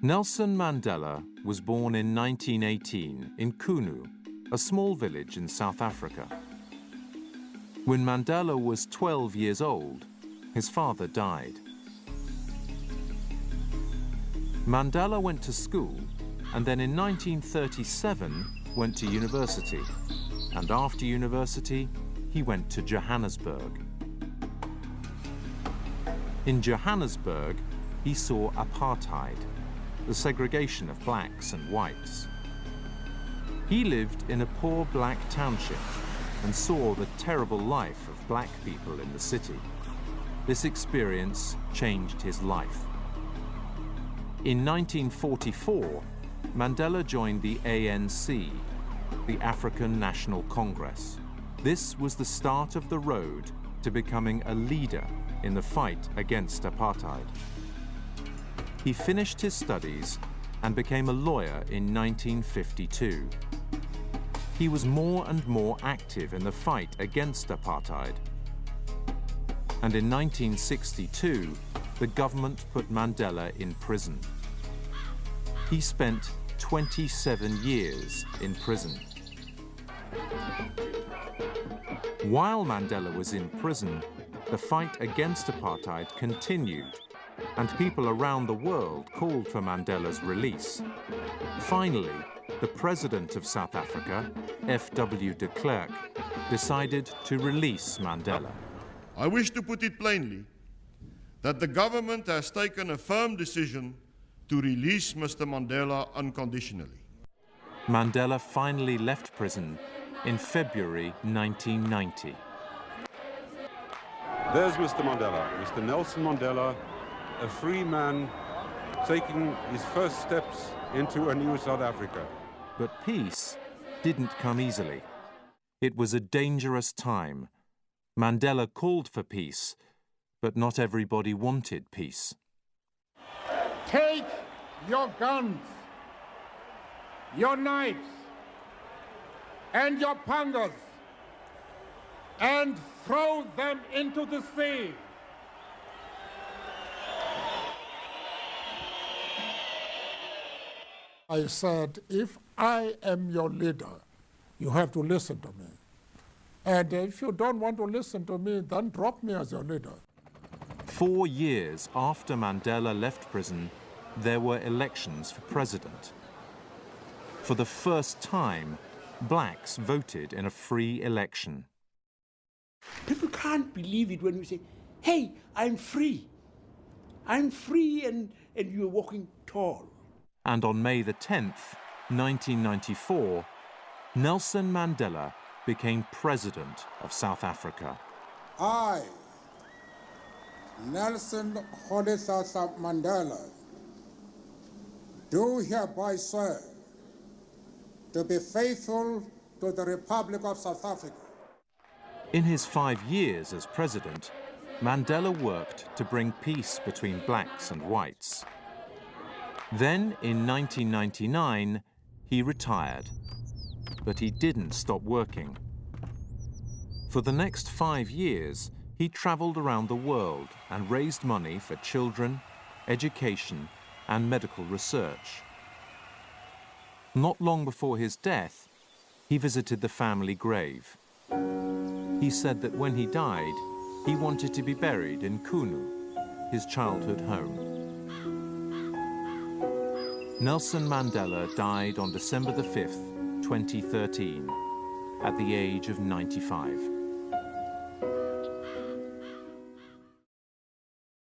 Nelson Mandela was born in 1918 in Qunu, a small village in South Africa. When Mandela was 12 years old, his father died. Mandela went to school and then in 1937 went to university. And after university, he went to Johannesburg. In Johannesburg, he saw apartheid, the segregation of blacks and whites. He lived in a poor black township and saw the terrible life of black people in the city. This experience changed his life. In 1944, Mandela joined the ANC, the African National Congress. This was the start of the road to becoming a leader in the fight against apartheid. He finished his studies and became a lawyer in 1952. He was more and more active in the fight against apartheid. And in 1962, the government put Mandela in prison. He spent 27 years in prison. While Mandela was in prison, the fight against apartheid continued, and people around the world called for Mandela's release. Finally, the president of South Africa, F.W. de Klerk, decided to release Mandela. I wish to put it plainly that the government has taken a firm decision to release Mr. Mandela unconditionally. Mandela finally left prison in February 1990. There's Mr. Mandela, Mr. Nelson Mandela, a free man taking his first steps into a new South Africa. But peace didn't come easily. It was a dangerous time. Mandela called for peace, but not everybody wanted peace. Take your guns, your knives, and your pangas and throw them into the sea. I said, if I am your leader, you have to listen to me. And if you don't want to listen to me, then drop me as your leader. Four years after Mandela left prison, there were elections for president. For the first time, blacks voted in a free election. People can't believe it when you say, hey, I'm free. I'm free and, and you're walking tall. And on May the 10th, 1994, Nelson Mandela became president of South Africa. I, Nelson Rolihlahla Mandela, do hereby swear to be faithful to the Republic of South Africa. In his five years as president, Mandela worked to bring peace between blacks and whites. Then, in 1999, he retired, but he didn't stop working. For the next five years, he traveled around the world and raised money for children, education, and medical research. Not long before his death, he visited the family grave. He said that when he died, he wanted to be buried in Qunu, his childhood home. Nelson Mandela died on December the 5th, 2013, at the age of 95.